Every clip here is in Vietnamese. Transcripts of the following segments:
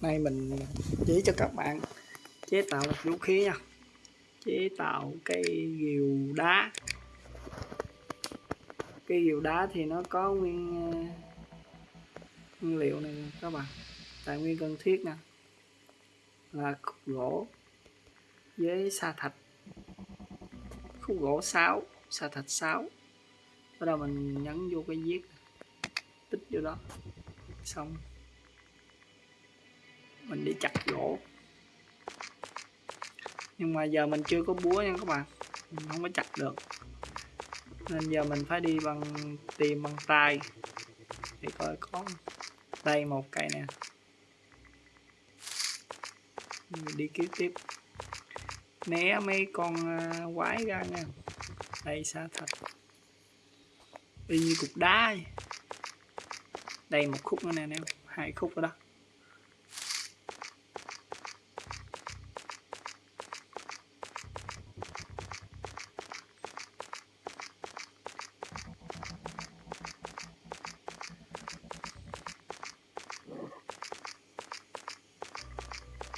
nay mình chỉ cho các bạn chế tạo một vũ khí nha. Chế tạo cây rìu đá. Cây rìu đá thì nó có nguyên nguyên liệu này các bạn. Tài nguyên cần thiết nè. Là khúc gỗ với sa thạch. Khúc gỗ 6 sa thạch 6 bắt đầu mình nhấn vô cái viết tích vô đó. Xong mình đi chặt gỗ nhưng mà giờ mình chưa có búa nha các bạn. Mình không có chặt được. Nên giờ mình phải đi bằng, tìm bằng tay. Để coi có đây một cây nè. Mình đi kiếm tiếp. Né mấy con à, quái ra nha. Đây xa thật. Y như cục đá. Vậy. đây một khúc nữa nè nè hai khúc rồi đó.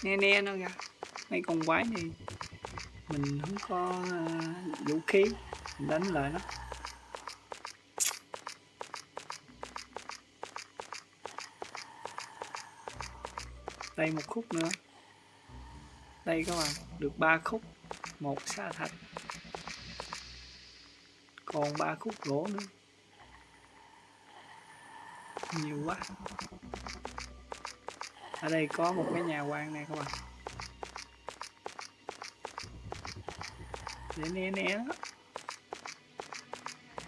Ne ne nó ra mấy con quái này. Mình không có uh, vũ khí. Mình đánh lại nó. Đây một khúc nữa. Đây các bạn được ba khúc. Một sa thạch. Còn ba khúc gỗ nữa. Nhiều quá ở đây có một cái nhà quan này các bạn. Để né né đó.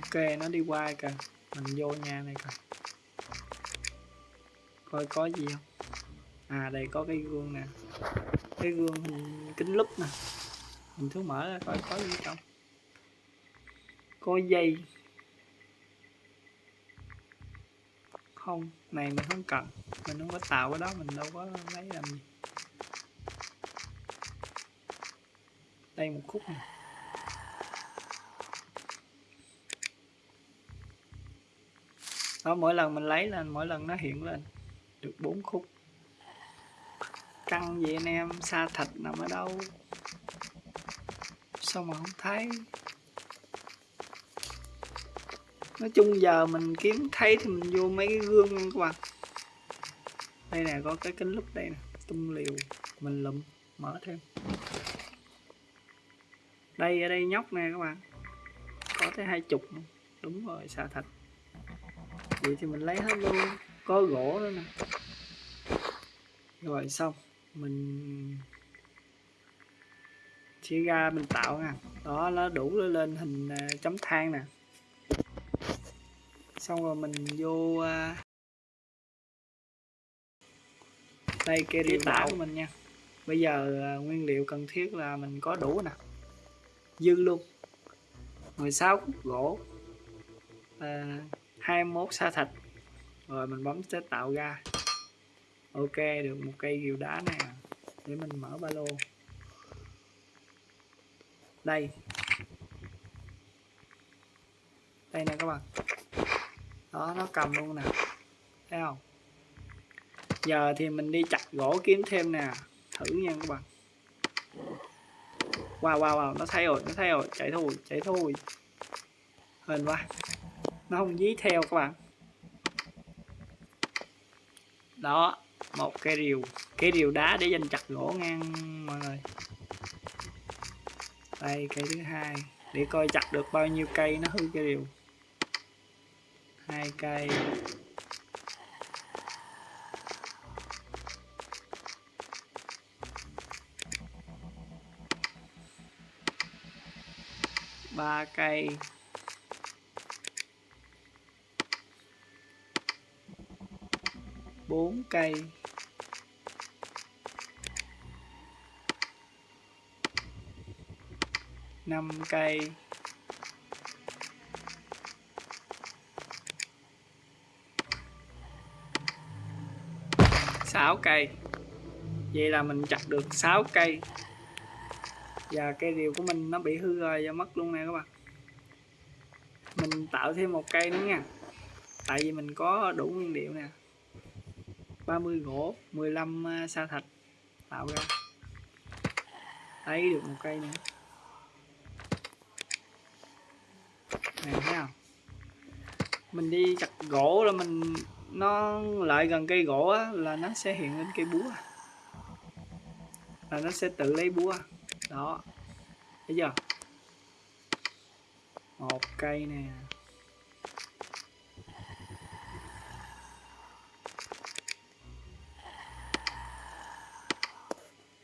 ok, nó đi qua kìa. Mình vô nhà này coi. Coi có gì không? À đây có cái gương nè. Cái gương kính lúp nè. Mình thử mở ra coi có gì không? Có dây. Không? Này, mình không cần. Mình không có tạo cái đó, mình đâu có lấy làm gì. Đây một khúc này đó, mỗi lần mình lấy lên, mỗi lần nó hiện lên, được bốn khúc. Căng vậy anh em, xa thịt nằm ở đâu? Sao mà không thấy? Nói chung giờ mình kiếm thấy thì mình vô mấy cái gương nha các bạn. Đây nè, có cái kính lúc đây nè, tung liều, mình lụm, mở thêm. Đây, ở đây nhóc nè các bạn. Có tới hai chục đúng rồi, xà thạch vậy thì mình lấy hết luôn. Có gỗ nữa nè. Rồi xong, mình chia ra mình tạo nè đó, nó đủ lên hình à, chấm than nè xong rồi mình vô đây rìu tạo. của mình nha. Bây giờ à, nguyên liệu cần thiết là mình có đủ nè. Dư luôn. 16 khúc gỗ. À, 21 sa thạch. Rồi mình bấm chế tạo ra. Ok được một cây rìu đá nè. Để mình mở ba lô. Đây. Đây nè các bạn đó, nó cầm luôn nè. Thấy không? Giờ thì mình đi chặt gỗ kiếm thêm nè. Thử nha các bạn. Wow wow wow, nó thấy rồi nó thấy rồi chạy thôi chạy thôi hên quá. Nó không dí theo các bạn. Đó, một cây rìu. Cây rìu đá để dành chặt gỗ ngang, mọi người. Đây, cây thứ hai. Để coi chặt được bao nhiêu cây nó hư cây rìu hai cây. Ba cây. Bốn cây. Năm cây. Sáu cây. Vậy là mình chặt được 6 cây. Và cây điều của mình nó bị hư rồi và mất luôn nè các bạn. Mình tạo thêm một cây nữa nha. Tại vì mình có đủ nguyên liệu nè. 30 gỗ 15 à, sa thạch tạo ra. Lấy được một cây nữa. Này thấy không? Mình đi chặt gỗ là mình nó lại gần cây gỗ á, là nó sẽ hiện lên cây búa. Là nó sẽ tự lấy búa. Đó. Thấy chưa? Một cây nè.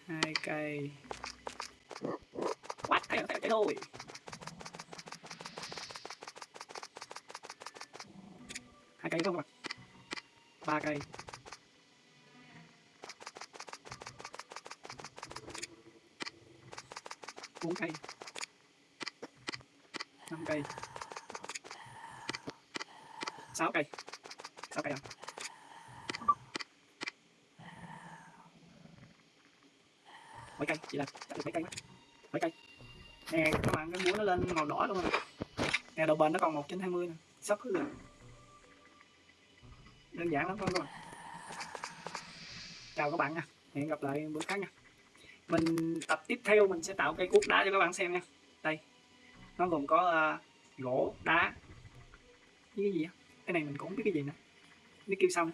Hai cây. Quát cây cây thôi. Hai cây không các ba cây. Bốn cây. Năm cây. Sáu cây. Sáu cây à? Mấy cây? Chỉ là chắc được mấy cây quá. Mấy cây. Nè, các bạn cái búa nó lên màu đỏ luôn rồi nè, đầu bền nó còn một trên hai mươi nè. Sắp hết rồi đơn giản lắm thôi các bạn chào các bạn nha. Hẹn gặp lại bữa khác nha. Mình tập tiếp theo mình sẽ tạo cây cuốc đá cho các bạn xem nha. Đây. Nó gồm có uh, gỗ đá. Với cái gì á? Cái này mình cũng không biết cái gì nữa. Biết kêu xong.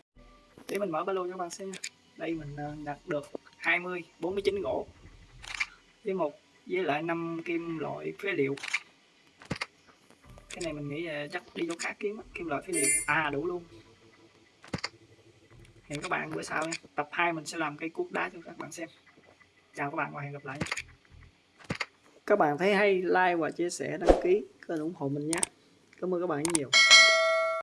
Để mình mở ba lô cho các bạn xem nha. Đây mình uh, đặt được 20 49 gỗ. Với một với lại 5 kim loại phế liệu. Cái này mình nghĩ là chắc đi chỗ khác kiếm kim loại phế liệu. À đủ luôn hẹn các bạn bữa sau nha. Tập 2 mình sẽ làm cây cuốc đá cho các bạn xem. Chào các bạn và hẹn gặp lại. Các bạn thấy hay like và chia sẻ, đăng ký, kênh ủng hộ mình nhé. Cảm ơn các bạn nhiều.